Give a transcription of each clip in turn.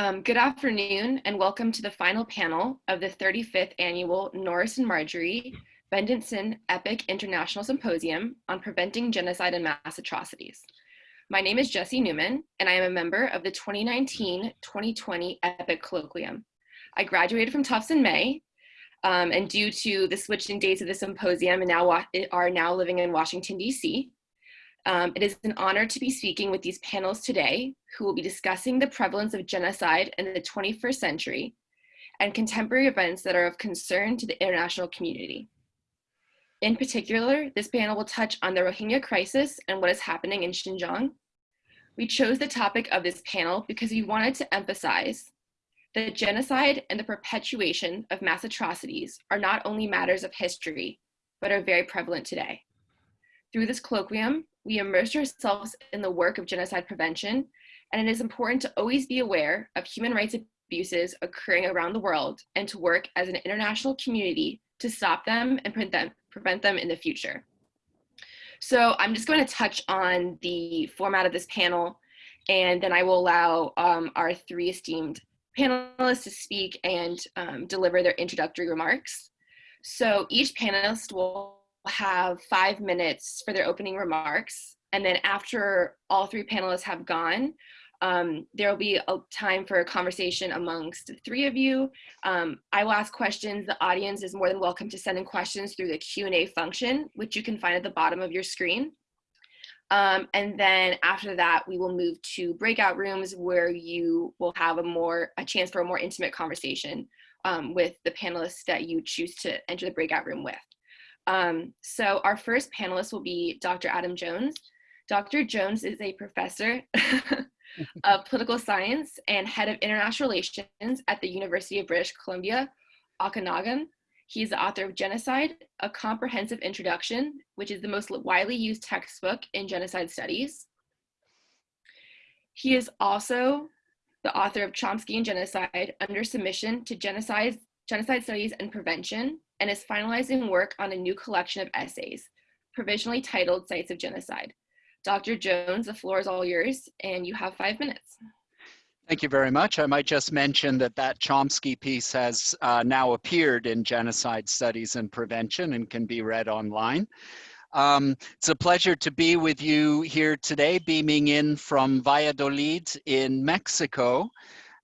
Um, good afternoon and welcome to the final panel of the 35th annual Norris and Marjorie Bendetson EPIIC International Symposium on Preventing Genocide and Mass Atrocities. My name is Jessie Newman and I am a member of the 2019-2020 EPIIC Colloquium. I graduated from Tufts in May um, and due to the switching dates of the symposium and now are now living in Washington, DC. Um, it is an honor to be speaking with these panels today who will be discussing the prevalence of genocide in the 21st century and contemporary events that are of concern to the international community. In particular, this panel will touch on the Rohingya crisis and what is happening in Xinjiang. We chose the topic of this panel because we wanted to emphasize that genocide and the perpetuation of mass atrocities are not only matters of history, but are very prevalent today. Through this colloquium, we immerse ourselves in the work of genocide prevention, and it is important to always be aware of human rights abuses occurring around the world and to work as an international community to stop them and prevent them, in the future. So I'm just going to touch on the format of this panel, and then I will allow um, our three esteemed panelists to speak and um, deliver their introductory remarks. So each panelist will have five minutes for their opening remarks. And then after all three panelists have gone, um, there will be a time for a conversation amongst the three of you. Um, I will ask questions. The audience is more than welcome to send in questions through the Q&A function, which you can find at the bottom of your screen. Um, and then after that, we will move to breakout rooms where you will have a more a chance for a more intimate conversation um, with the panelists that you choose to enter the breakout room with. Um, so our first panelist will be Dr. Adam Jones. Dr. Jones is a professor of political science and head of international relations at the University of British Columbia, Okanagan. He is the author of Genocide, A Comprehensive Introduction, which is the most widely used textbook in genocide studies. He is also the author of Chomsky and Genocide, Under Submission to Genocide, Genocide Studies and Prevention, and is finalizing work on a new collection of essays, provisionally titled Sites of Genocide. Dr. Jones, the floor is all yours, and you have five minutes. Thank you very much. I might just mention that that Chomsky piece has uh, now appeared in Genocide Studies and Prevention and can be read online. Um, it's a pleasure to be with you here today, beaming in from Valladolid in Mexico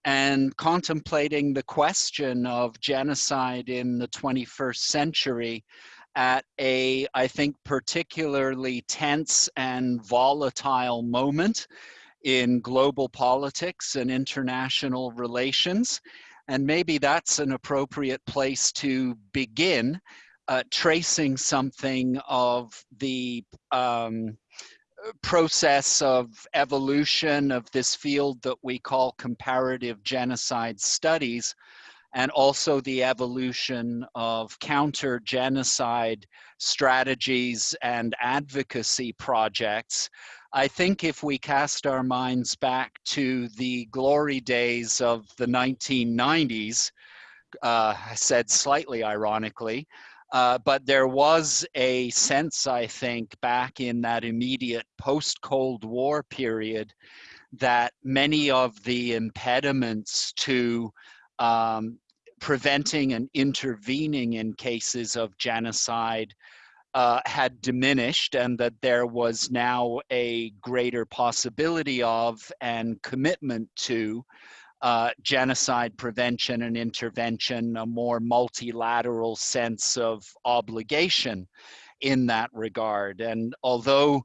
and contemplating the question of genocide in the 21st century at a, I think, particularly tense and volatile moment in global politics and international relations. And maybe that's an appropriate place to begin uh, tracing something of the um, process of evolution of this field that we call comparative genocide studies and also the evolution of counter genocide strategies and advocacy projects. I think if we cast our minds back to the glory days of the 1990s, uh, said slightly ironically, uh, but there was a sense, I think, back in that immediate post Cold War period that many of the impediments to um, preventing and intervening in cases of genocide uh, had diminished and that there was now a greater possibility of and commitment to uh, genocide prevention and intervention, a more multilateral sense of obligation in that regard. And although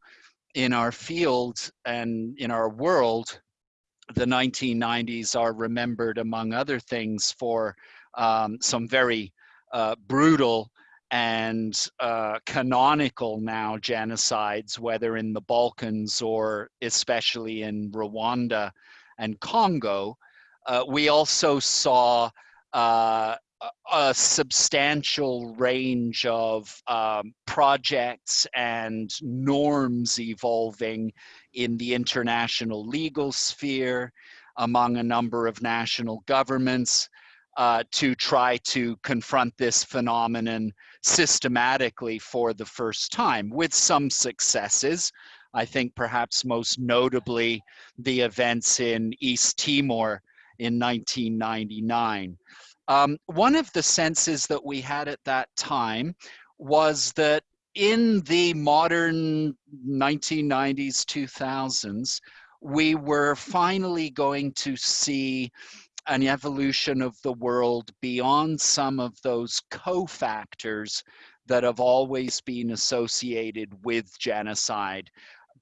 in our field and in our world, the 1990s are remembered, among other things, for um, some very uh, brutal and uh, canonical now genocides, whether in the Balkans or especially in Rwanda and Congo. Uh, we also saw uh, a substantial range of um, projects and norms evolving in the international legal sphere among a number of national governments uh, to try to confront this phenomenon systematically for the first time with some successes. I think perhaps most notably the events in East Timor in 1999. Um, one of the senses that we had at that time was that in the modern 1990s, 2000s, we were finally going to see an evolution of the world beyond some of those cofactors that have always been associated with genocide,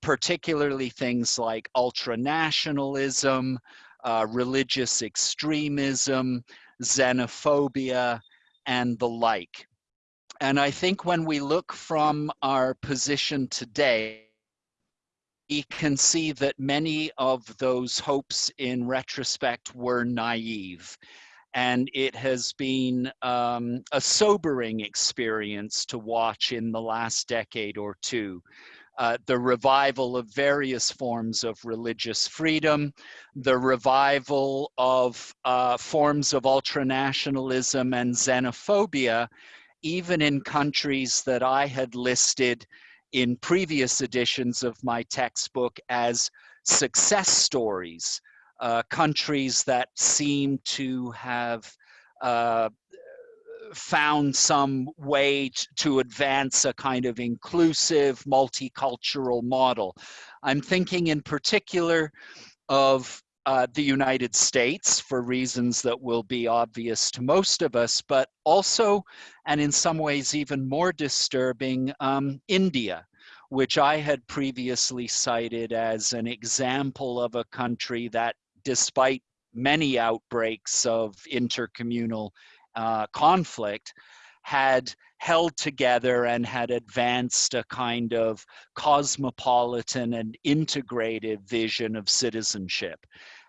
particularly things like ultranationalism, uh, religious extremism, xenophobia, and the like. And I think when we look from our position today, can see that many of those hopes in retrospect were naive. And it has been um, a sobering experience to watch in the last decade or two. Uh, the revival of various forms of religious freedom, the revival of uh, forms of ultranationalism and xenophobia, even in countries that I had listed in previous editions of my textbook as success stories, uh, countries that seem to have uh, found some way to advance a kind of inclusive multicultural model. I'm thinking in particular of uh, the United States for reasons that will be obvious to most of us, but also, and in some ways even more disturbing, um, India, which I had previously cited as an example of a country that despite many outbreaks of intercommunal uh, conflict, had held together and had advanced a kind of cosmopolitan and integrated vision of citizenship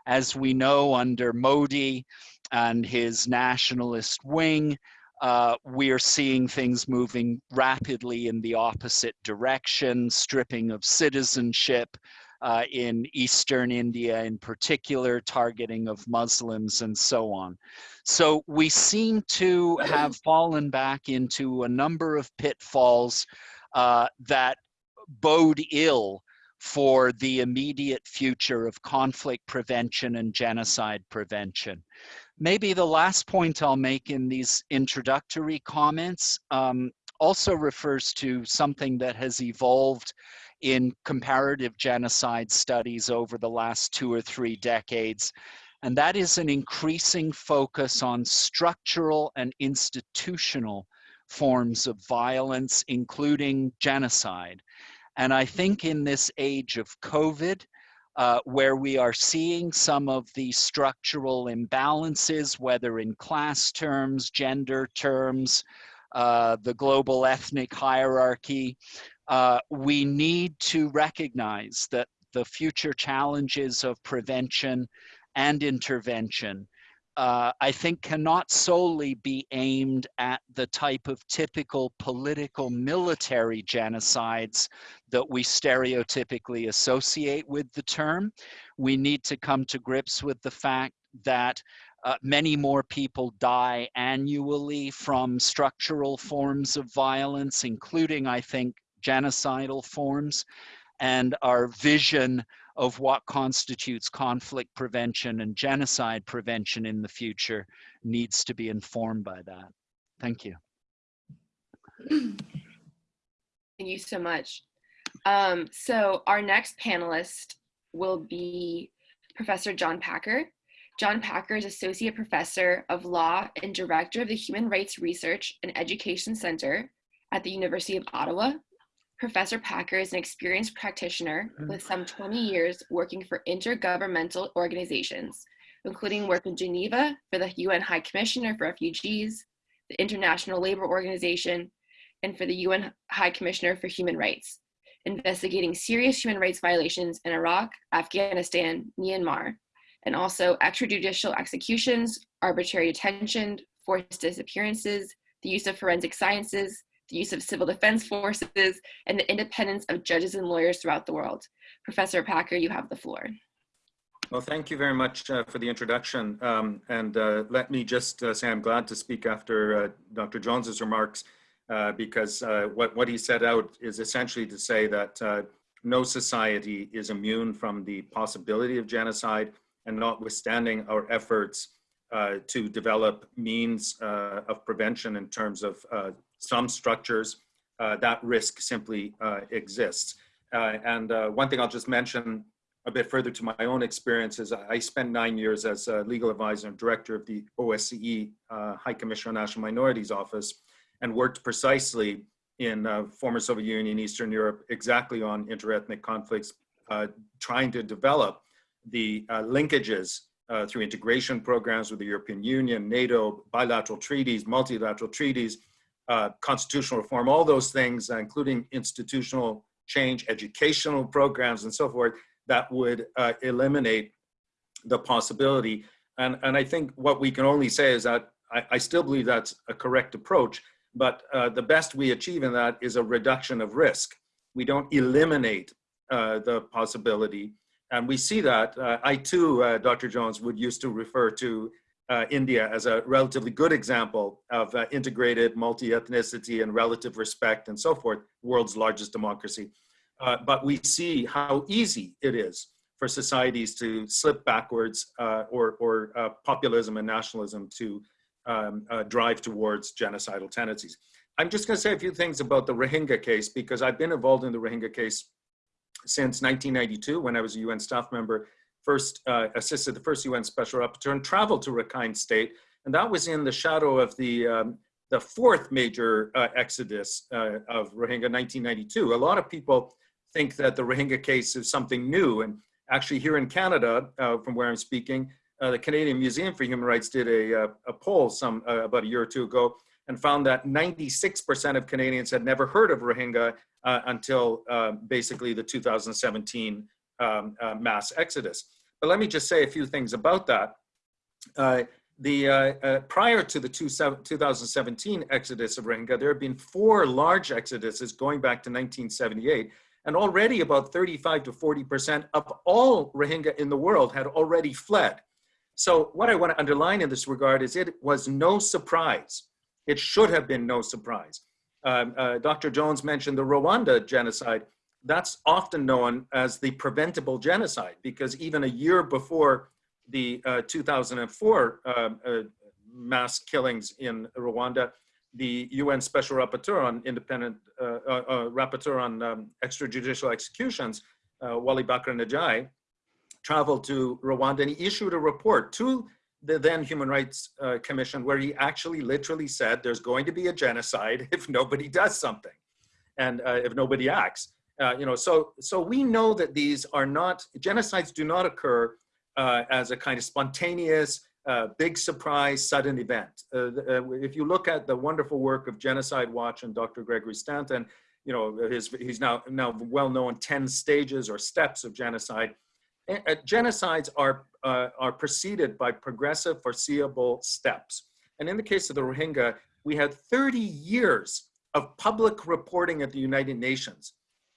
as we know under Modi and his nationalist wing, uh, we are seeing things moving rapidly in the opposite direction, stripping of citizenship uh, in Eastern India in particular, targeting of Muslims and so on. So we seem to have fallen back into a number of pitfalls uh, that bode ill for the immediate future of conflict prevention and genocide prevention. Maybe the last point I'll make in these introductory comments um, also refers to something that has evolved in comparative genocide studies over the last two or three decades, and that is an increasing focus on structural and institutional forms of violence, including genocide. And I think in this age of COVID, uh, where we are seeing some of the structural imbalances, whether in class terms, gender terms, uh, the global ethnic hierarchy, uh, we need to recognize that the future challenges of prevention and intervention uh, I think cannot solely be aimed at the type of typical political military genocides that we stereotypically associate with the term. We need to come to grips with the fact that uh, many more people die annually from structural forms of violence, including, I think, genocidal forms. And our vision of what constitutes conflict prevention and genocide prevention in the future needs to be informed by that. Thank you. Thank you so much. Um, so our next panelist will be Professor John Packer. John Packer is Associate Professor of Law and Director of the Human Rights Research and Education Center at the University of Ottawa. Professor Packer is an experienced practitioner mm-hmm. with some 20 years working for intergovernmental organizations, including work in Geneva for the UN High Commissioner for Refugees, the International Labor Organization, and for the UN High Commissioner for Human Rights, investigating serious human rights violations in Iraq, Afghanistan, Myanmar, and also extrajudicial executions, arbitrary detention, forced disappearances, the use of forensic sciences, the use of civil defense forces, and the independence of judges and lawyers throughout the world. Professor Packer, you have the floor. Well, thank you very much uh, for the introduction. Um, and uh, let me just uh, say I'm glad to speak after uh, Dr. Jones's remarks uh, because uh, what, what he set out is essentially to say that no society is immune from the possibility of genocide and notwithstanding our efforts to develop means of prevention in terms of some structures, uh, that risk simply uh, exists. Uh, and one thing I'll just mention a bit further to my own experience is I spent nine years as a legal advisor and director of the OSCE High Commissioner on National Minorities Office and worked precisely in uh, former Soviet Union, Eastern Europe, exactly on interethnic conflicts, uh, trying to develop the uh, linkages through integration programs with the European Union, NATO, bilateral treaties, multilateral treaties, uh, constitutional reform, all those things, uh, including institutional change, educational programs, and so forth, that would uh, eliminate the possibility. And, and I think what we can only say is that I, I still believe that's a correct approach, but uh, the best we achieve in that is a reduction of risk. We don't eliminate uh, the possibility. And we see that. Uh, I too, Dr. Jones, would used to refer to uh, India as a relatively good example of uh, integrated multi-ethnicity and relative respect and so forth, world's largest democracy. Uh, but we see how easy it is for societies to slip backwards uh, or, or uh, populism and nationalism to um, uh, drive towards genocidal tendencies. I'm just gonna say a few things about the Rohingya case because I've been involved in the Rohingya case since 1992 when I was a UN staff member first uh, assisted the first UN Special Rapporteur and traveled to Rakhine State. And that was in the shadow of the, um, the fourth major uh, exodus uh, of Rohingya 1992. A lot of people think that the Rohingya case is something new. And actually here in Canada, uh, from where I'm speaking, uh, the Canadian Museum for Human Rights did a, uh, a poll some about a year or two ago and found that 96% of Canadians had never heard of Rohingya until basically the 2017 um, mass exodus. But let me just say a few things about that. Uh, the, uh, uh, prior to the two, 2017 exodus of Rohingya, there have been four large exoduses going back to 1978, and already about 35 to 40% of all Rohingya in the world had already fled. So what I want to underline in this regard is it was no surprise. It should have been no surprise. Um, uh, Dr. Jones mentioned the Rwanda genocide that's often known as the preventable genocide because even a year before the uh, 2004 uh, uh, mass killings in Rwanda, the UN Special Rapporteur on Independent uh, uh, uh, Rapporteur on um, Extrajudicial Executions, Waly Bacre Ndiaye, traveled to Rwanda and he issued a report to the then Human Rights Commission where he actually literally said there's going to be a genocide if nobody does something and if nobody acts. Uh, you know, so, so we know that these are not, genocides do not occur uh, as a kind of spontaneous, uh, big surprise, sudden event. Uh, uh, if you look at the wonderful work of Genocide Watch and Dr. Gregory Stanton, you know, his, he's now, now well known 10 stages or steps of genocide. genocides are, are preceded by progressive foreseeable steps. And in the case of the Rohingya, we had 30 years of public reporting at the United Nations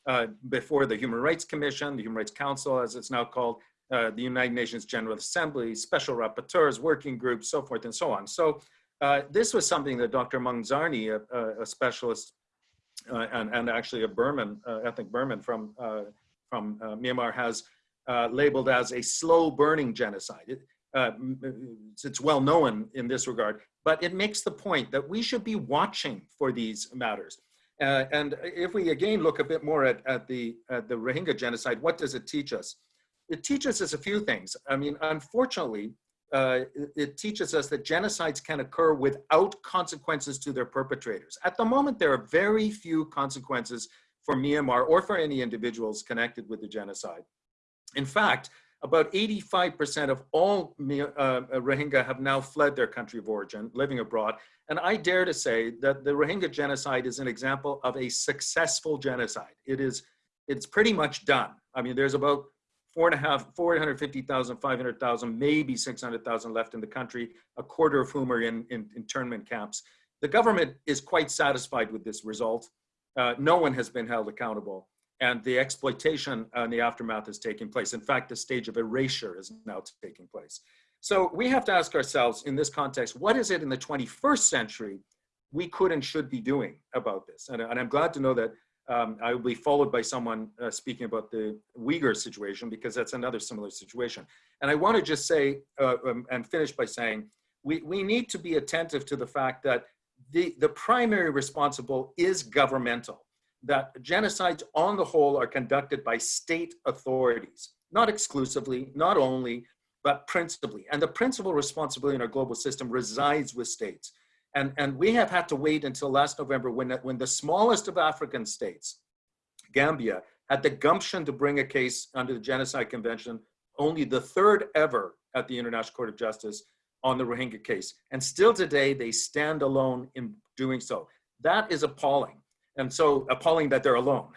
uh, before the Human Rights Commission, the Human Rights Council, as it's now called, uh, the United Nations General Assembly, special rapporteurs, working groups, so forth and so on. So uh, this was something that Dr. Maung Zarni, a, a specialist uh, and, and actually a Burman, uh, ethnic Burman from, from Myanmar has labeled as a slow burning genocide. It, it's well known in this regard, but it makes the point that we should be watching for these matters. Uh, and if we again look a bit more at, at, the, at the Rohingya genocide, what does it teach us? It teaches us a few things. I mean, unfortunately, uh, it, it teaches us that genocides can occur without consequences to their perpetrators. At the moment, there are very few consequences for Myanmar or for any individuals connected with the genocide. In fact, about 85% of all uh, Rohingya have now fled their country of origin, living abroad. And I dare to say that the Rohingya genocide is an example of a successful genocide. It is, it's pretty much done. I mean, there's about four and a half, 450,000, 500,000, maybe 600,000 left in the country, a quarter of whom are in, in internment camps. The government is quite satisfied with this result. Uh, no one has been held accountable and the exploitation and the aftermath is taking place. In fact, the stage of erasure is now taking place. So we have to ask ourselves in this context, what is it in the 21st century we could and should be doing about this? And, and I'm glad to know that um, I will be followed by someone uh, speaking about the Uyghur situation because that's another similar situation. And I want to just say uh, um, and finish by saying we, we need to be attentive to the fact that the, the primary responsible is governmental that genocides on the whole are conducted by state authorities, not exclusively, not only, but principally. And the principal responsibility in our global system resides with states. And, and we have had to wait until last November when, when the smallest of African states, Gambia, had the gumption to bring a case under the Genocide Convention, only the third ever at the International Court of Justice on the Rohingya case. And still today, they stand alone in doing so. That is appalling and so appalling that they're alone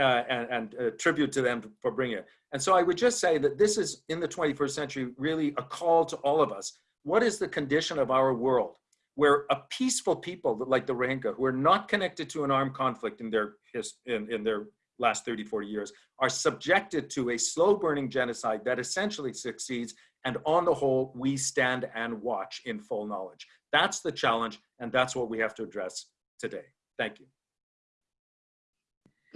uh, and, and uh, tribute to them for bringing it. And so I would just say that this is in the 21st century really a call to all of us. What is the condition of our world where a peaceful people like the Rohingya who are not connected to an armed conflict in their, in, in their last 30, 40 years are subjected to a slow burning genocide that essentially succeeds. And on the whole, we stand and watch in full knowledge. That's the challenge. And that's what we have to address today. Thank you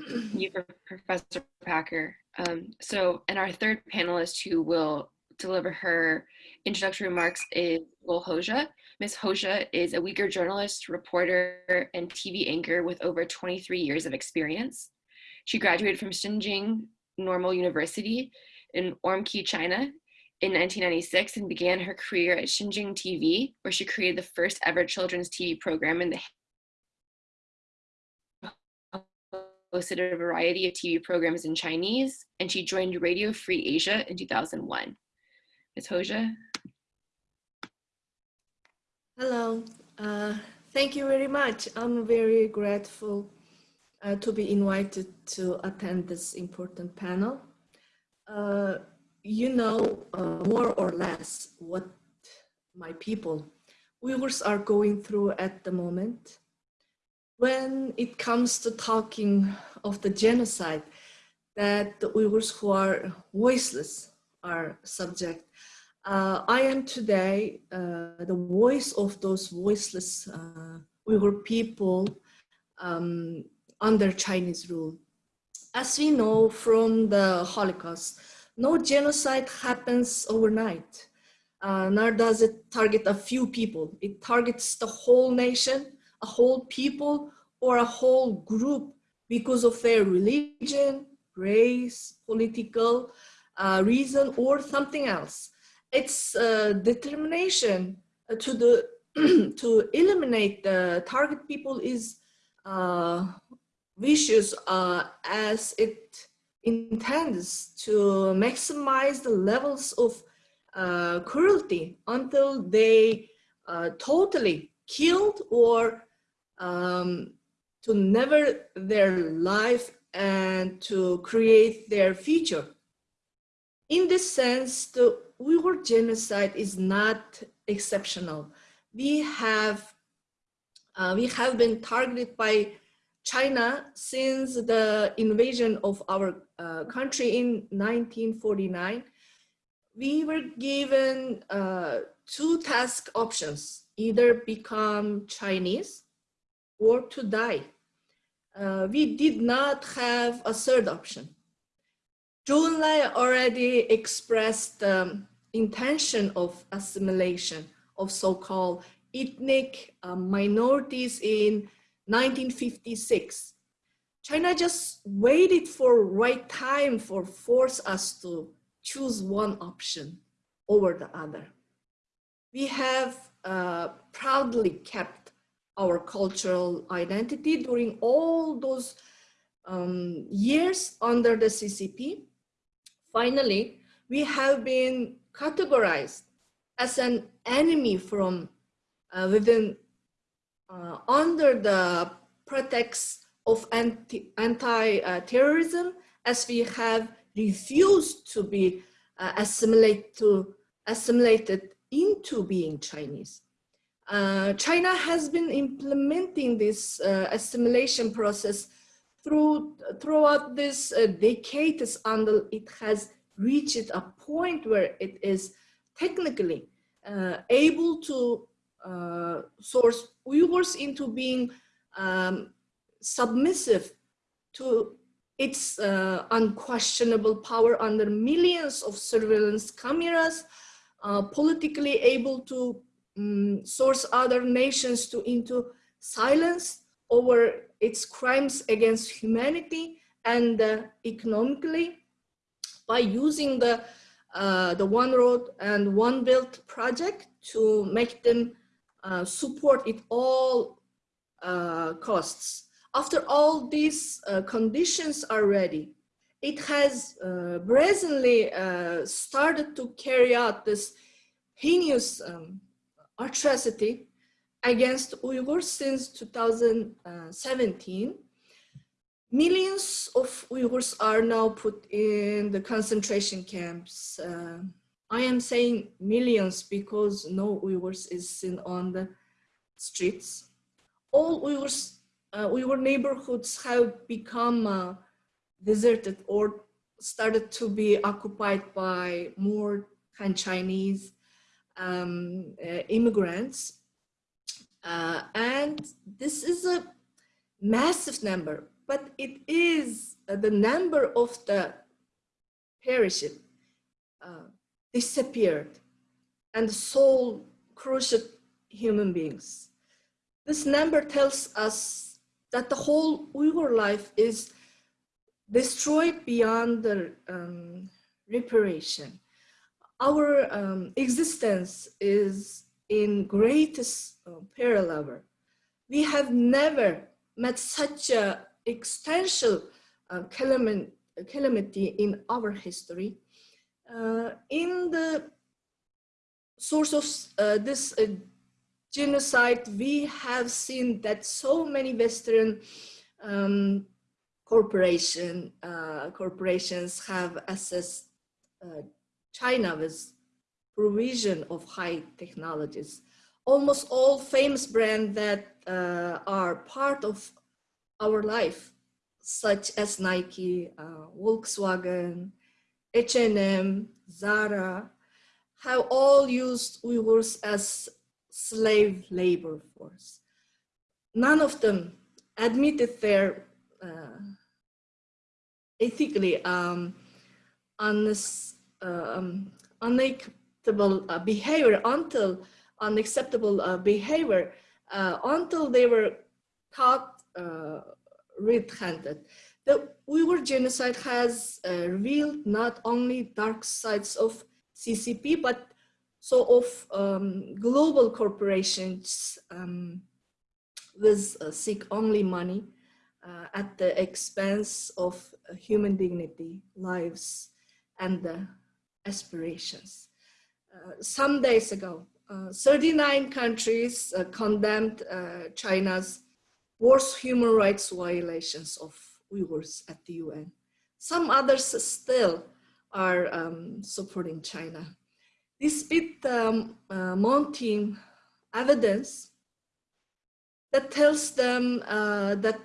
you Professor Packer. Um, so, and our third panelist who will deliver her introductory remarks is Gul Hoja. Ms. Hoja is a Uyghur journalist, reporter, and TV anchor with over 23 years of experience. She graduated from Xinjiang Normal University in Urumqi, China in 1996 and began her career at Xinjiang TV, where she created the first ever children's TV program in the hosted a variety of TV programs in Chinese, and she joined Radio Free Asia in 2001. Ms. Hoja. Hello, uh, thank you very much. I'm very grateful uh, to be invited to attend this important panel. Uh, you know uh, more or less what my people, Uyghurs are going through at the moment when it comes to talking of the genocide that the Uyghurs who are voiceless are subject. Uh, I am today uh, the voice of those voiceless uh, Uyghur people um, under Chinese rule. As we know from the Holocaust, no genocide happens overnight, uh, nor does it target a few people. It targets the whole nation a whole people or a whole group because of their religion, race, political uh, reason, or something else. It's uh, determination to the to eliminate the target people is uh, vicious uh, as it intends to maximize the levels of uh, cruelty until they uh, totally killed or um, to never their life and to create their future. In this sense, the Uyghur genocide is not exceptional. We have, uh, we have been targeted by China since the invasion of our uh, country in 1949. We were given uh, two task options, either become Chinese or to die. Uh, we did not have a third option. Zhou Enlai already expressed the um, intention of assimilation of so-called ethnic uh, minorities in 1956. China just waited for right time for force us to choose one option over the other. We have uh, proudly kept our cultural identity during all those um, years under the CCP. Finally, we have been categorized as an enemy from uh, within, uh, under the pretext of anti, anti-terrorism, as we have refused to be uh, assimilate to, assimilated into being Chinese. Uh, China has been implementing this uh, assimilation process through, throughout this uh, decades until it has reached a point where it is technically uh, able to uh, source Uyghurs into being um, submissive to its unquestionable power under millions of surveillance cameras, politically able to um, source other nations to into silence over its crimes against humanity and uh, economically by using the uh, the One Road and One Belt project to make them uh, support it all uh, costs. After all these uh, conditions are ready, it has uh, brazenly started to carry out this heinous um, atrocity against Uyghurs since 2017. Millions of Uyghurs are now put in the concentration camps. Uh, I am saying millions because no Uyghurs is seen on the streets. All Uyghurs, uh, Uyghur neighborhoods have become uh, deserted or started to be occupied by more Han Chinese um, uh, immigrants. Uh, and this is a massive number, but it is uh, the number of the perished, uh, disappeared, and the soul crushed human beings. This number tells us that the whole Uyghur life is destroyed beyond the um, reparation our um, existence is in greatest uh, parallel. We have never met such a existential uh, calamity in our history. Uh, in the source of uh, this uh, genocide, we have seen that so many Western um, corporation, uh, corporations have assessed China with provision of high technologies. Almost all famous brands that uh, are part of our life, such as Nike, uh, Volkswagen, H&M, Zara, have all used Uyghurs as slave labor force. None of them admitted their uh, ethically um, um, unacceptable uh, behavior until unacceptable uh, behavior uh, until they were caught uh, red-handed. The Uyghur genocide has uh, revealed not only dark sides of CCP, but so of um, global corporations um, with uh, seek only money at the expense of human dignity, lives, and the aspirations. Uh, some days ago, uh, 39 countries uh, condemned China's worst human rights violations of Uyghurs at the UN. Some others still are um, supporting China. Despite um, uh, mounting evidence that tells them uh, that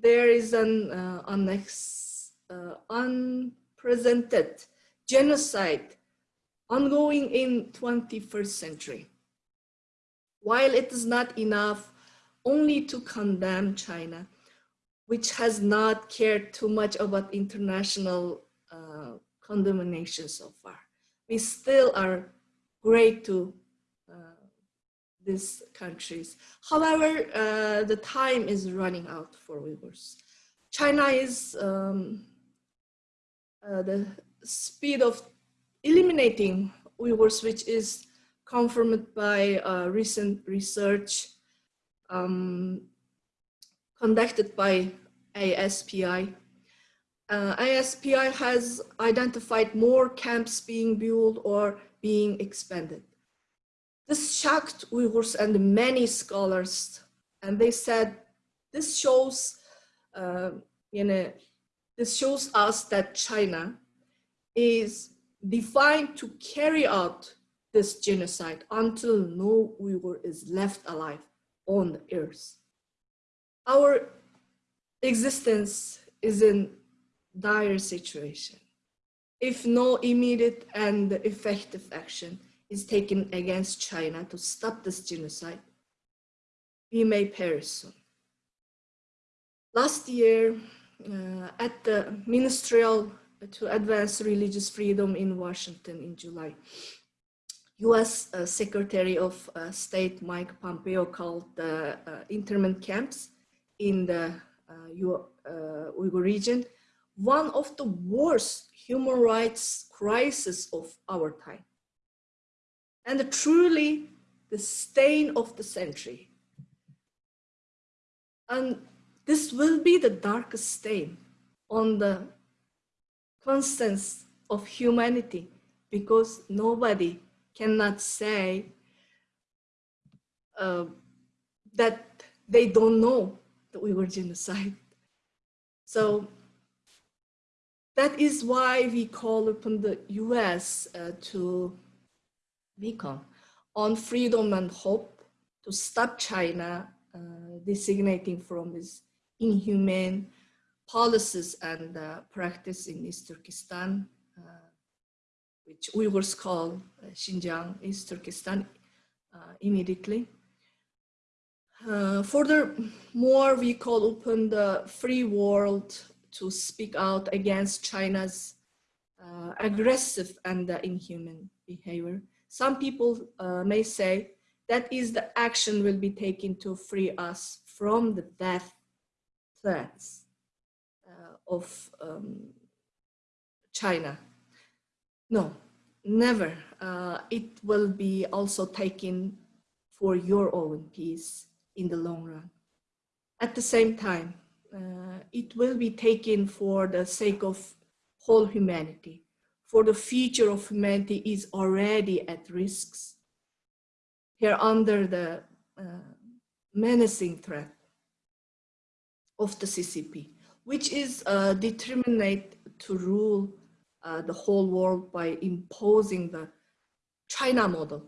there is an uh, unprecedented genocide ongoing in 21st century. While it is not enough only to condemn China, which has not cared too much about international uh, condemnation so far. We still are great to uh, these countries. However, uh, the time is running out for Uyghurs. China is um, uh, the speed of eliminating Uyghurs, which is confirmed by uh, recent research um, conducted by ASPI. Uh, ASPI has identified more camps being built or being expanded. This shocked Uyghurs and many scholars, and they said this shows, uh, you know, this shows us that China is defined to carry out this genocide until no Uyghur is left alive on the earth. Our existence is in dire situation. If no immediate and effective action is taken against China to stop this genocide, we may perish soon. Last year, uh, at the Ministerial to Advance Religious Freedom in Washington in July, US uh, Secretary of uh, State Mike Pompeo called the uh, internment camps in the uh, Uyghur region one of the worst human rights crises of our time. And truly the stain of the century. And this will be the darkest stain on the constance of humanity because nobody cannot say uh, that they don't know that we were genocide. So that is why we call upon the US uh, to beacon on freedom and hope to stop China uh, designating from this inhumane policies and uh, practice in East Turkestan, uh, which Uyghurs call uh, Xinjiang, East Turkestan, uh, immediately. furthermore, we call upon the free world to speak out against China's uh, aggressive and uh, inhuman behavior. Some people uh, may say that is the action will be taken to free us from the death threats uh, of um, China. No, never. Uh, it will be also taken for your own peace in the long run. At the same time, uh, it will be taken for the sake of whole humanity. For the future of humanity is already at risks. Here under the uh, menacing threat of the CCP, which is uh, determined to rule uh, the whole world by imposing the China model,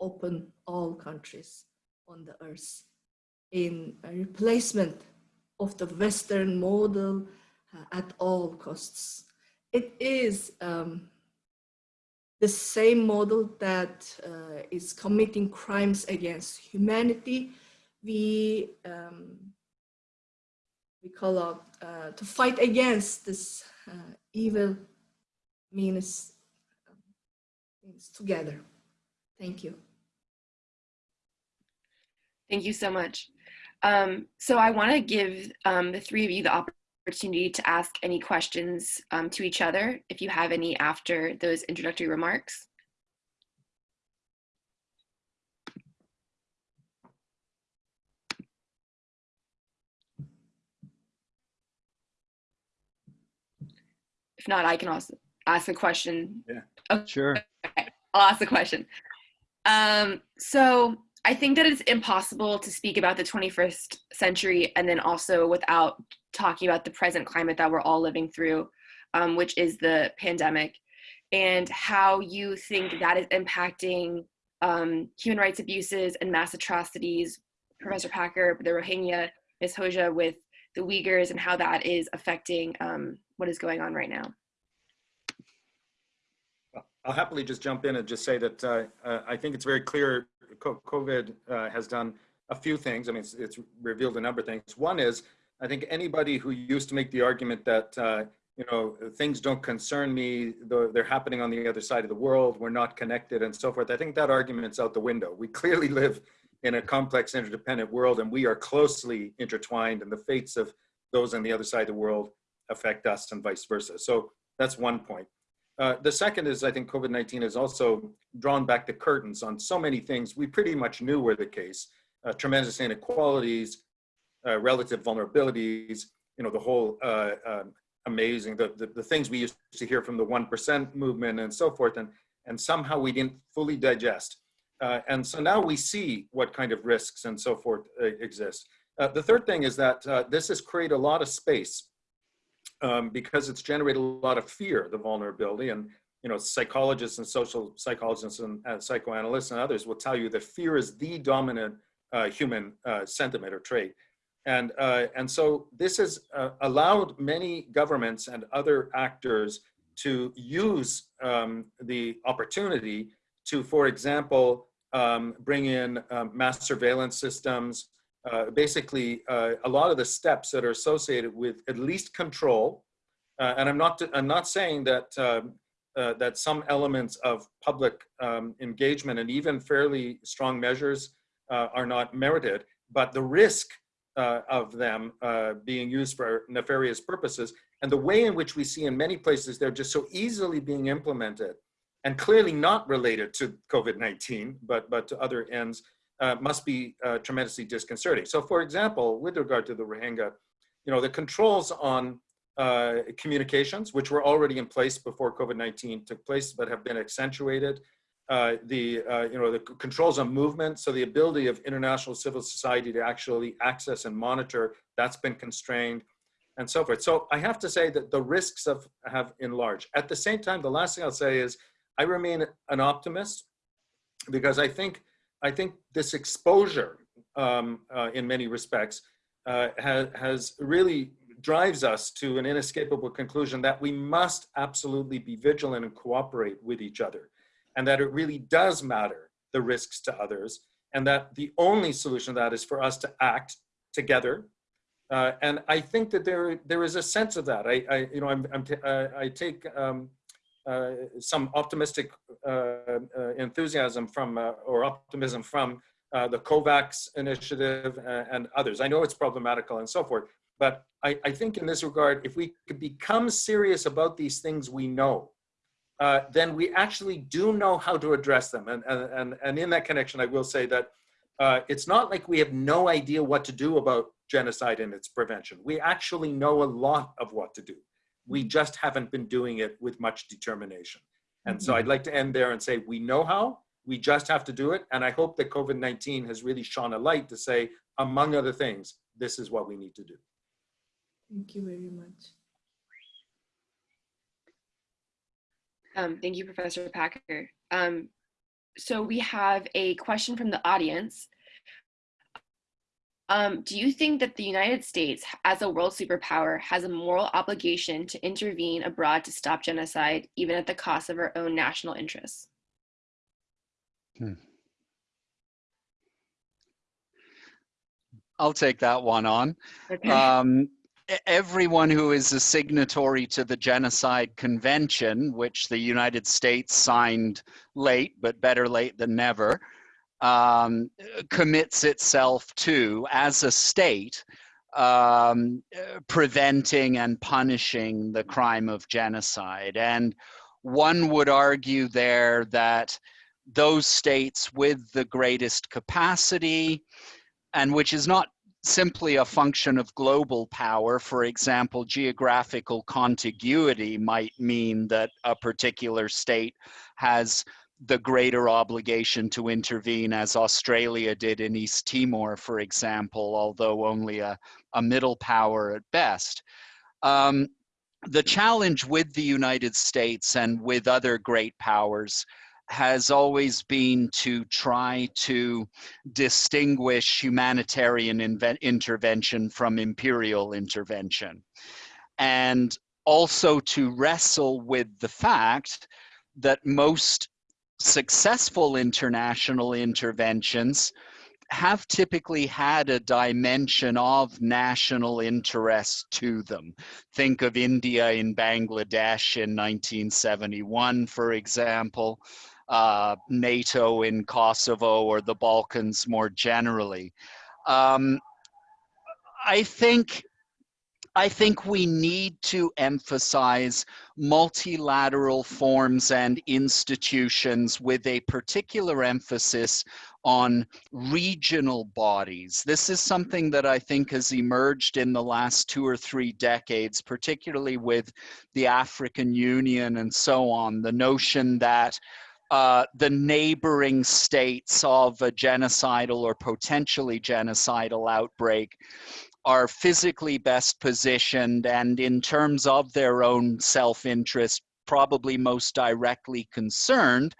open all countries on the earth in replacement of the Western model uh, at all costs. It is um, the same model that uh, is committing crimes against humanity. We, um, we call out uh, to fight against this uh, evil means, means together. Thank you. Thank you so much. Um, so I want to give um, the three of you the opportunity to ask any questions um, to each other, if you have any after those introductory remarks. If not, I can also ask a question. Yeah, okay. sure. Okay. I'll ask the question. Um, so I think that it's impossible to speak about the 21st century and then also without talking about the present climate that we're all living through, um, which is the pandemic, and how you think that is impacting um, human rights abuses and mass atrocities. Professor Packer, the Rohingya, Ms. Hoja with the Uyghurs and how that is affecting um, what is going on right now. I'll happily just jump in and just say that uh, uh, I think it's very clear COVID uh, has done a few things. I mean, it's, it's, revealed a number of things. One is, I think anybody who used to make the argument that, uh, you know, things don't concern me, they're happening on the other side of the world, we're not connected and so forth. I think that argument's out the window. We clearly live in a complex interdependent world and we are closely intertwined and the fates of those on the other side of the world affect us and vice versa. So that's one point. Uh, the second is I think COVID-19 has also drawn back the curtains on so many things we pretty much knew were the case. Uh, tremendous inequalities, uh, relative vulnerabilities, you know, the whole uh, uh, amazing, the, the, the, things we used to hear from the 1% movement and so forth, and, and somehow we didn't fully digest. Uh, and so now we see what kind of risks and so forth uh, exist. Uh, the third thing is that uh, this has created a lot of space um, because it's generated a lot of fear, the vulnerability. And you know, psychologists and social psychologists and uh, psychoanalysts and others will tell you that fear is the dominant uh, human sentiment or trait. And, and so this has allowed many governments and other actors to use um, the opportunity to, for example, um, bring in um, mass surveillance systems, uh, basically uh, a lot of the steps that are associated with at least control. Uh, and I'm not, I'm not saying that, um, uh, that some elements of public um, engagement and even fairly strong measures uh, are not merited, but the risk uh, of them being used for nefarious purposes and the way in which we see in many places they're just so easily being implemented and clearly not related to COVID-19, but, but to other ends, uh, must be uh, tremendously disconcerting. So for example, with regard to the Rohingya, you know, the controls on uh, communications, which were already in place before COVID-19 took place, but have been accentuated, uh, the, uh, you know, the controls on movement, so the ability of international civil society to actually access and monitor, that's been constrained and so forth. So I have to say that the risks have, have enlarged. At the same time, the last thing I'll say is I remain an optimist because I think I think this exposure um, uh, in many respects uh, has, has really drives us to an inescapable conclusion that we must absolutely be vigilant and cooperate with each other and that it really does matter the risks to others and that the only solution to that is for us to act together uh, and I think that there there is a sense of that. I, I you know I'm, I'm uh, I take um, some optimistic uh, uh, enthusiasm from, or optimism from the COVAX initiative and others. I know it's problematical and so forth, but I, I, think in this regard, if we could become serious about these things we know, uh, then we actually do know how to address them. And, and, and in that connection, I will say that uh, it's not like we have no idea what to do about genocide and its prevention. We actually know a lot of what to do. We just haven't been doing it with much determination. And so I'd mm-hmm. like to end there and say, we know how, we just have to do it. And I hope that COVID-19 has really shone a light to say, among other things, this is what we need to do. Thank you very much. Um, thank you, Professor Packer. Um, so we have a question from the audience. Um, do you think that the United States, as a world superpower, has a moral obligation to intervene abroad to stop genocide, even at the cost of our own national interests? Hmm. I'll take that one on. Okay. Um, everyone who is a signatory to the Genocide Convention, which the United States signed late, but better late than never, um, commits itself to as a state um, preventing and punishing the crime of genocide. And one would argue there that those states with the greatest capacity, and which is not simply a function of global power. For example, geographical contiguity might mean that a particular state has the greater obligation to intervene as Australia did in East Timor, for example, although only a, a middle power at best. Um, the challenge with the United States and with other great powers has always been to try to distinguish humanitarian intervention from imperial intervention. And also to wrestle with the fact that most successful international interventions have typically had a dimension of national interest to them. Think of India in Bangladesh in 1971, for example, uh, NATO in Kosovo or the Balkans more generally. Um, I think I think we need to emphasize multilateral forms and institutions with a particular emphasis on regional bodies. This is something that I think has emerged in the last two or three decades, particularly with the African Union and so on, the notion that uh, the neighboring states of a genocidal or potentially genocidal outbreak are physically best positioned and in terms of their own self-interest probably most directly concerned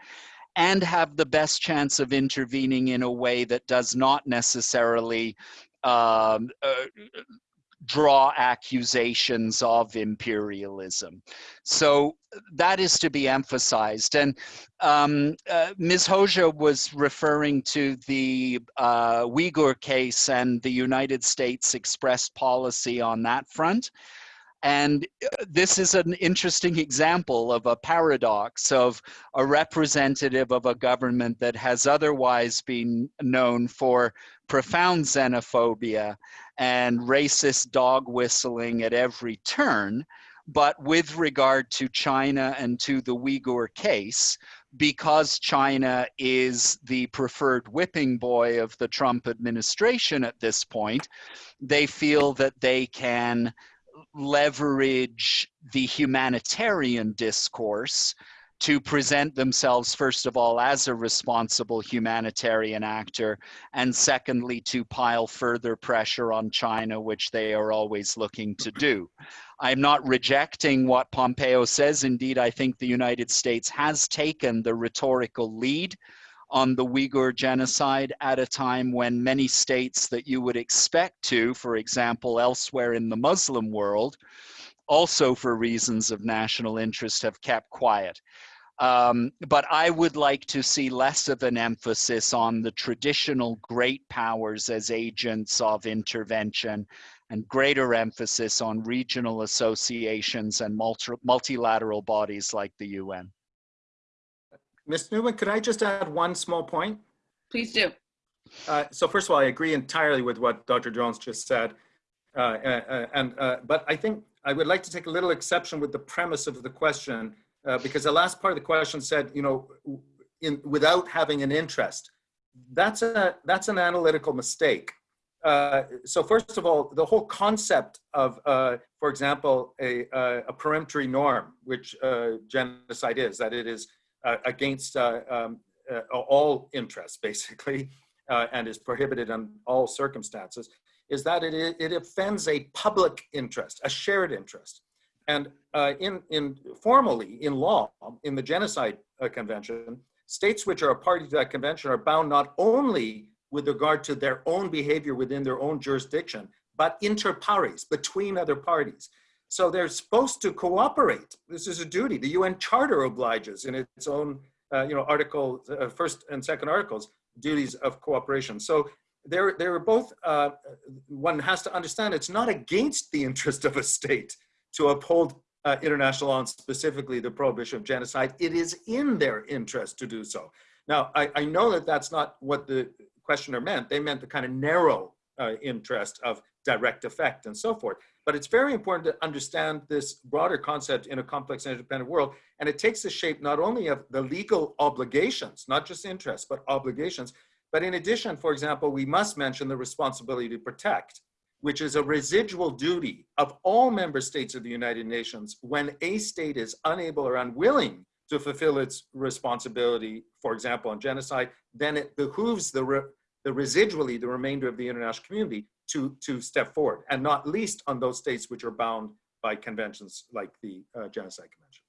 and have the best chance of intervening in a way that does not necessarily um, uh, draw accusations of imperialism. So that is to be emphasized. And um, uh, Ms. Hoja was referring to the uh, Uyghur case and the United States expressed policy on that front. And uh, this is an interesting example of a paradox of a representative of a government that has otherwise been known for profound xenophobia and racist dog whistling at every turn. But with regard to China and to the Uyghur case, because China is the preferred whipping boy of the Trump administration at this point, they feel that they can leverage the humanitarian discourse to present themselves, first of all, as a responsible humanitarian actor, and secondly, to pile further pressure on China, which they are always looking to do. I'm not rejecting what Pompeo says. Indeed, I think the United States has taken the rhetorical lead on the Uyghur genocide at a time when many states that you would expect to, for example, elsewhere in the Muslim world, also for reasons of national interest have kept quiet. Um, but I would like to see less of an emphasis on the traditional great powers as agents of intervention and greater emphasis on regional associations and multi multilateral bodies like the UN. Ms. Newman, could I just add one small point? Please do. Uh, so first of all, I agree entirely with what Dr. Jones just said. Uh, uh, and, uh, but I think I would like to take a little exception with the premise of the question, uh, because the last part of the question said, you know, in, without having an interest. That's, a, that's an analytical mistake. Uh, so first of all, the whole concept of, for example, a, a, peremptory norm, which genocide is, that it is uh, against uh, um, uh, all interests, basically, and is prohibited in all circumstances, is that it, it offends a public interest, a shared interest. And in, in formally, in law, in the Genocide Convention, states which are a party to that convention are bound not only with regard to their own behavior within their own jurisdiction, but inter pares, between other parties. So they're supposed to cooperate. This is a duty. The UN Charter obliges in its own, uh, you know, article, uh, first and second articles, duties of cooperation. So they're, they're both, uh, one has to understand it's not against the interest of a state to uphold uh, international law and specifically the prohibition of genocide. It is in their interest to do so. Now, I, I know that that's not what the questioner meant. They meant the kind of narrow uh, interest of direct effect and so forth. But it's very important to understand this broader concept in a complex and interdependent world. And it takes the shape not only of the legal obligations, not just interests, but obligations. But in addition, for example, we must mention the responsibility to protect, which is a residual duty of all member states of the United Nations when a state is unable or unwilling to fulfill its responsibility, for example, on genocide, then it behooves the, the residually the remainder of the international community to, to step forward, and not least on those states which are bound by conventions like the uh, Genocide Convention.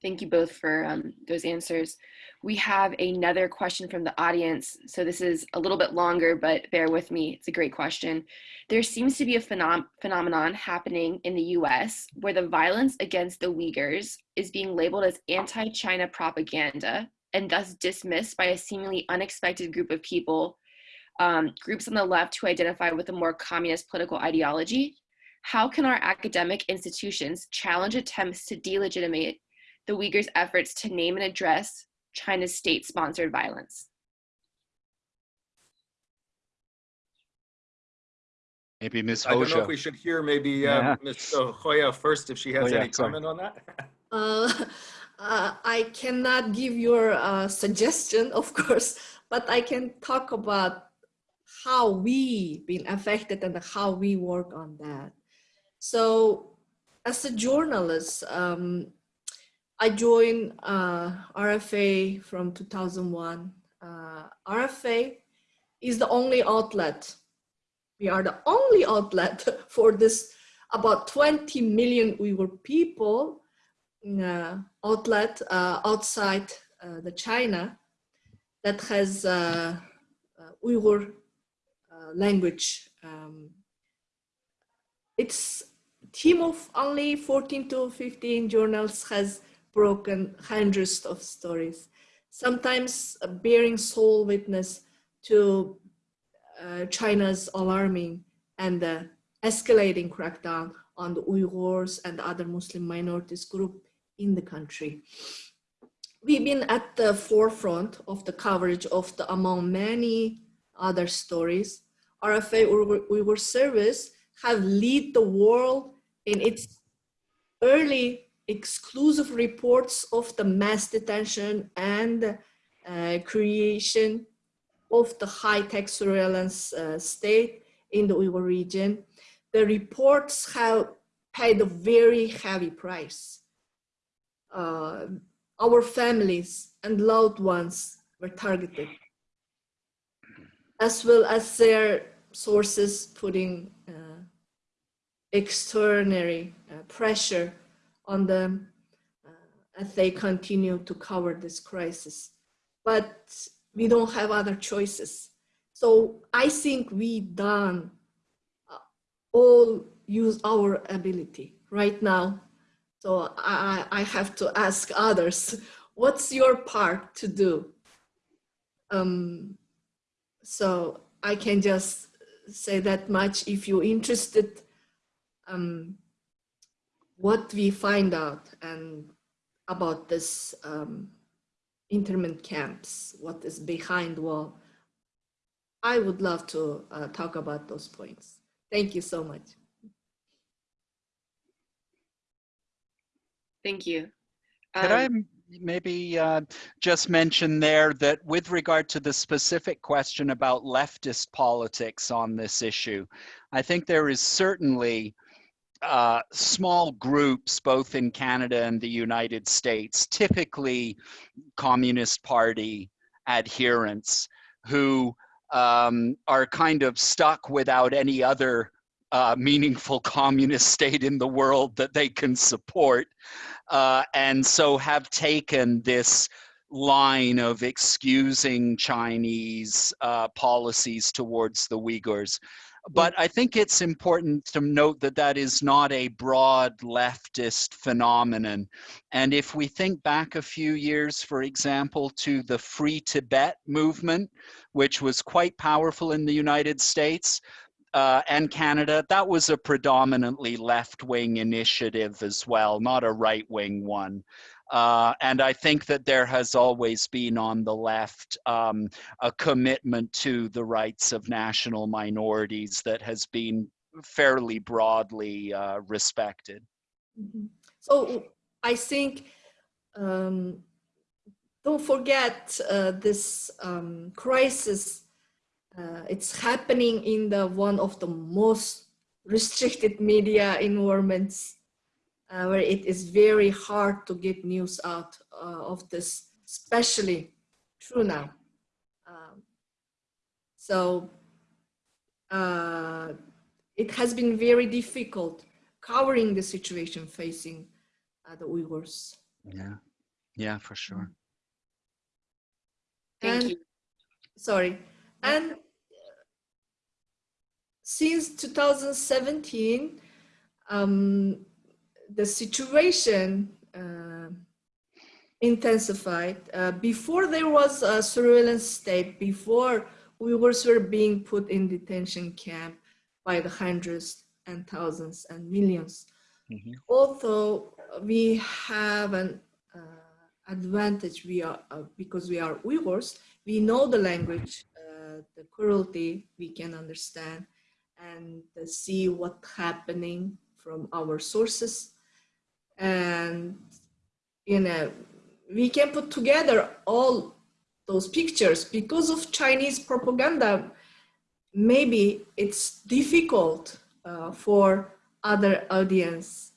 Thank you both for um, those answers. We have another question from the audience. So this is a little bit longer, but bear with me. It's a great question. There seems to be a phenom phenomenon happening in the US where the violence against the Uyghurs is being labeled as anti-China propaganda and thus dismissed by a seemingly unexpected group of people um, groups on the left who identify with a more communist political ideology? How can our academic institutions challenge attempts to delegitimate the Uyghurs' efforts to name and address China's state-sponsored violence? Maybe Ms. I don't know if we should hear maybe uh, Yeah. Ms. Hoja first if she has Oh, yeah, any sorry. comment on that. Uh, uh, I cannot give your uh, suggestion, of course, but I can talk about how we been affected and how we work on that. So as a journalist, um, I joined uh, RFA from 2001. Uh, RFA is the only outlet. We are the only outlet for this about 20 million Uyghur people outlet uh, outside uh, the China that has uh, uh, Uyghur uh, language. Um, its team of only 14 to 15 journals has broken hundreds of stories, sometimes bearing sole witness to China's alarming and escalating crackdown on the Uyghurs and other Muslim minorities group in the country. We've been at the forefront of the coverage of the among many other stories. RFA Uyghur Service have lead the world in its early exclusive reports of the mass detention and uh, creation of the high-tech surveillance uh, state in the Uyghur region. The reports have paid a very heavy price uh, our families and loved ones were targeted, as well as their sources putting uh, extraordinary uh, pressure on them uh, as they continue to cover this crisis. But we don't have other choices. So I think we done uh, all use our ability right now so I, I have to ask others, what's your part to do? Um, so I can just say that much if you're interested um, what we find out and about this um, internment camps, what is behind wall. I would love to uh, talk about those points. Thank you so much. Thank you. Could I maybe uh, just mention there that with regard to the specific question about leftist politics on this issue, I think there is certainly uh, small groups, both in Canada and the United States, typically Communist Party adherents, who um, are kind of stuck without any other uh, meaningful communist state in the world that they can support uh, and so have taken this line of excusing Chinese uh, policies towards the Uyghurs. But I think it's important to note that that is not a broad leftist phenomenon. And if we think back a few years, for example, to the Free Tibet movement, which was quite powerful in the United States, uh, and Canada, that was a predominantly left-wing initiative as well, not a right-wing one. Uh, and I think that there has always been on the left um, a commitment to the rights of national minorities that has been fairly broadly uh, respected. Mm -hmm. So I think, um, don't forget uh, this um, crisis uh, it's happening in the one of the most restricted media environments uh, where it is very hard to get news out uh, of this, especially true now. Um, so uh, it has been very difficult covering the situation facing uh, the Uyghurs. Yeah, yeah, for sure. Thank and, you. Sorry. And since 2017, um, the situation uh, intensified. Uh, before there was a surveillance state, before Uyghurs were being put in detention camp by the hundreds and thousands and 1000000s mm -hmm. Although we have an uh, advantage, we are uh, because we are Uyghurs, we know the language, the cruelty we can understand, and see what's happening from our sources. And you know, we can put together all those pictures because of Chinese propaganda. Maybe it's difficult uh, for other audience.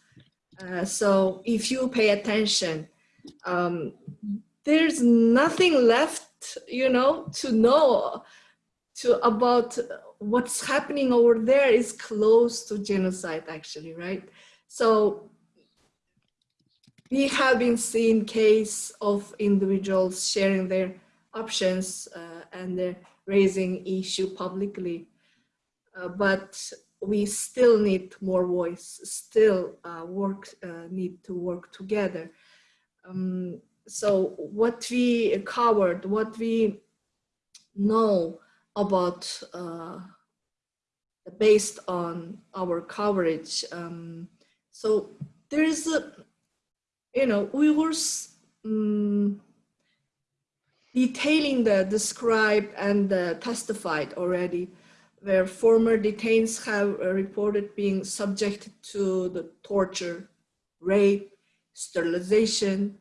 Uh, so if you pay attention, um, there's nothing left, you know, to know to about what's happening over there is close to genocide actually, right? So we have been seeing case of individuals sharing their options uh, and raising issue publicly. Uh, but we still need more voice, still uh, work, uh, need to work together. Um, so what we covered, what we know about uh, based on our coverage. Um, so there is a, you know, we were um, detailing the described and uh, testified already where former detainees have reported being subjected to the torture, rape, sterilization,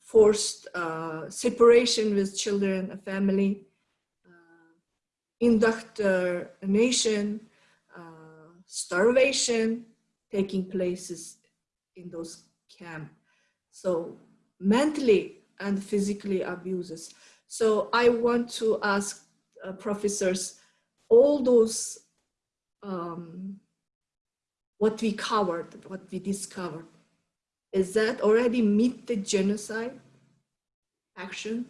forced uh, separation with children and family, indoctrination, uh, starvation taking places in those camps. So mentally and physically abuses. So I want to ask uh, professors, all those, um, what we covered, what we discovered, is that already meet the genocide action?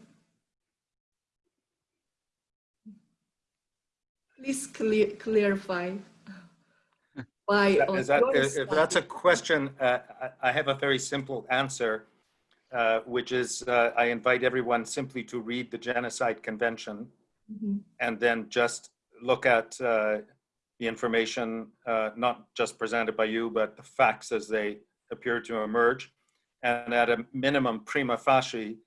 Please clear, clarify. By Is that, if that's a question, uh, I, I have a very simple answer, uh, which is uh, I invite everyone simply to read the Genocide Convention Mm -hmm. and then just look at uh, the information, uh, not just presented by you, but the facts as they appear to emerge. And at a minimum, prima facie,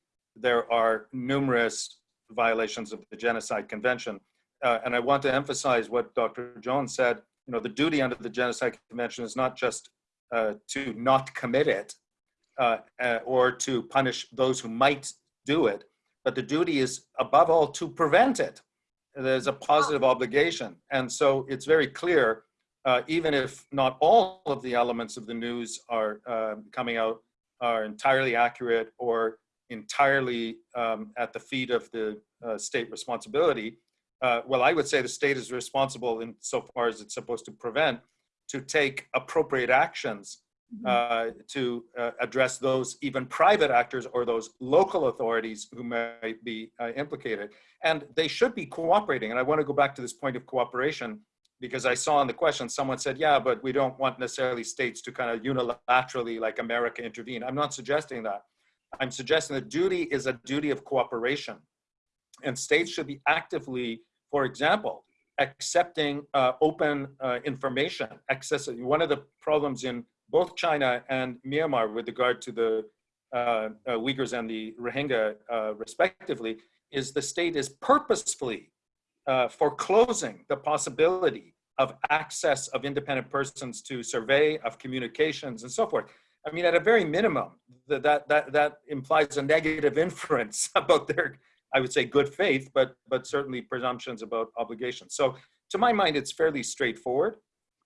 there are numerous violations of the Genocide Convention. Uh, and I want to emphasize what Dr. Jones said, you know, the duty under the Genocide Convention is not just uh, to not commit it uh, uh or to punish those who might do it, but the duty is above all to prevent it. There's a positive obligation. And so it's very clear uh, even if not all of the elements of the news are uh, coming out are entirely accurate or entirely um, at the feet of the uh, state responsibility, uh, well, I would say the state is responsible in so far as it's supposed to prevent, to take appropriate actions Mm-hmm. uh, to uh, address those even private actors or those local authorities who might be uh, implicated. And they should be cooperating. And I want to go back to this point of cooperation because I saw in the question, someone said, yeah, but we don't want necessarily states to kind of unilaterally like America intervene. I'm not suggesting that. I'm suggesting that duty is a duty of cooperation. And states should be actively, for example, accepting uh, open uh, information, access. One of the problems in both China and Myanmar with regard to the uh, uh Uyghurs and the Rohingya uh, respectively, is the state is purposefully uh, foreclosing the possibility of access of independent persons to survey, of communications, and so forth. I mean, at a very minimum, that, that, that, that implies a negative inference about their, I would say, good faith, but, but certainly presumptions about obligations. So to my mind, it's fairly straightforward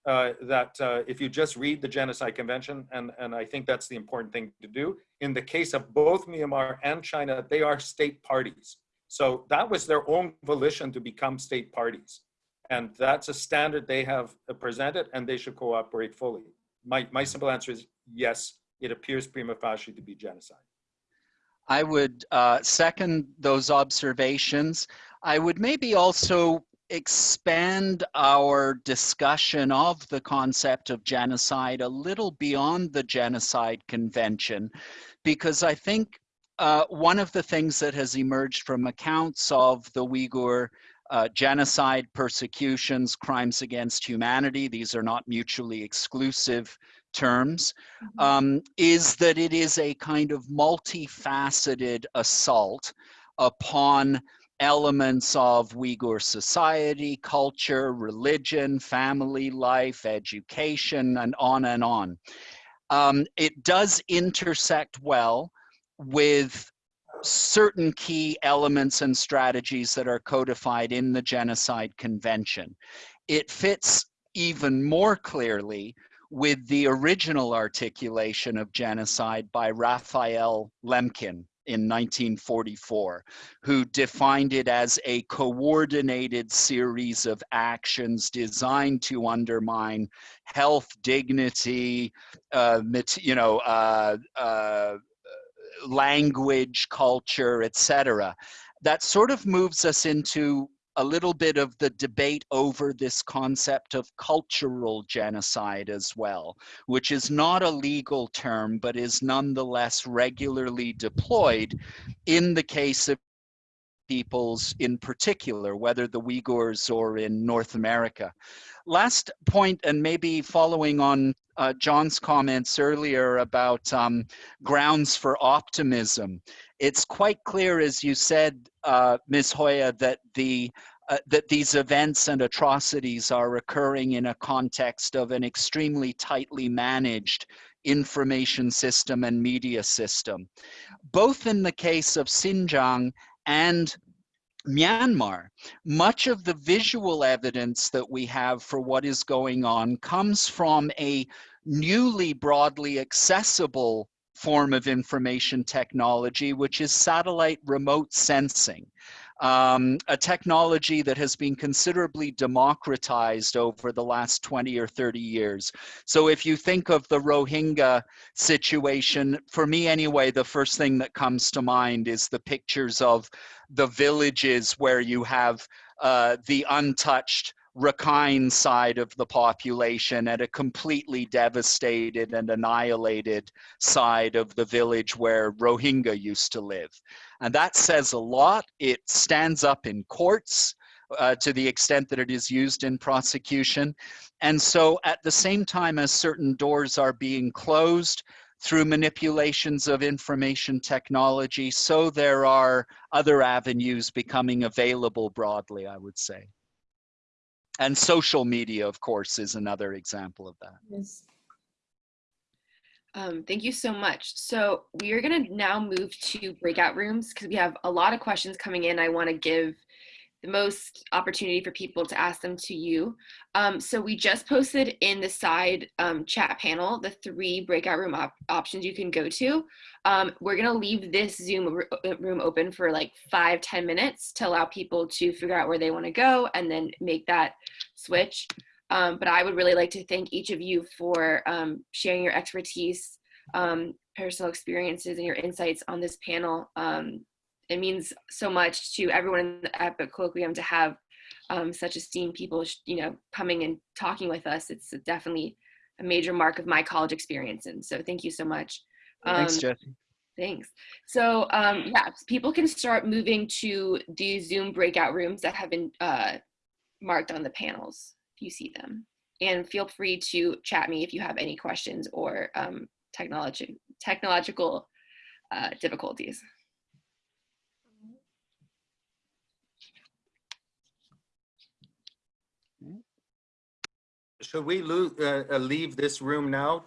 uh, that uh, if you just read the Genocide Convention, and, and I think that's the important thing to do, in the case of both Myanmar and China, they are state parties. So that was their own volition to become state parties. And that's a standard they have presented and they should cooperate fully. My, my simple answer is yes, it appears prima facie to be genocide. I would uh, second those observations. I would maybe also expand our discussion of the concept of genocide a little beyond the Genocide Convention, because I think uh, one of the things that has emerged from accounts of the Uyghur uh, genocide, persecutions, crimes against humanity, these are not mutually exclusive terms, mm-hmm. um, is that it is a kind of multifaceted assault upon elements of Uyghur society, culture, religion, family life, education, and on and on. Um, it does intersect well with certain key elements and strategies that are codified in the Genocide Convention. It fits even more clearly with the original articulation of genocide by Raphael Lemkin in 1944, who defined it as a coordinated series of actions designed to undermine health, dignity, uh, you know, uh, uh, language, culture, etc. That sort of moves us into a little bit of the debate over this concept of cultural genocide as well, which is not a legal term, but is nonetheless regularly deployed in the case of peoples in particular, whether the Uyghurs or in North America. Last point, and maybe following on uh, John's comments earlier about um, grounds for optimism. It's quite clear, as you said, uh, Ms. Hoja, that the uh, that these events and atrocities are occurring in a context of an extremely tightly managed information system and media system. Both in the case of Xinjiang and Myanmar, much of the visual evidence that we have for what is going on comes from a newly broadly accessible form of information technology, which is satellite remote sensing um, a technology that has been considerably democratized over the last 20 or 30 years. So if you think of the Rohingya situation, for me anyway, the first thing that comes to mind is the pictures of the villages where you have uh, the untouched Rakhine side of the population and a completely devastated and annihilated side of the village where Rohingya used to live. And that says a lot. It stands up in courts uh, to the extent that it is used in prosecution. And so at the same time as certain doors are being closed, through manipulations of information technology, so there are other avenues becoming available broadly, I would say. And social media, of course, is another example of that. Yes. Um, thank you so much. So we are going to now move to breakout rooms because we have a lot of questions coming in. I want to give the most opportunity for people to ask them to you. Um, so we just posted in the side um, chat panel the three breakout room op options you can go to. Um, we're gonna leave this Zoom uh, room open for like five ten minutes to allow people to figure out where they wanna go and then make that switch. Um, but I would really like to thank each of you for um, sharing your expertise, um, personal experiences and your insights on this panel. It means so much to everyone in the EPIIC Colloquium to have um, such esteemed people, you know, coming and talking with us. It's definitely a major mark of my college experience. And so thank you so much. Um, Thanks, Jesse. Thanks. So um, yeah, people can start moving to the Zoom breakout rooms that have been uh, marked on the panels if you see them. And feel free to chat me if you have any questions or um, technology, technological uh, difficulties. Should we uh, uh, leave this room now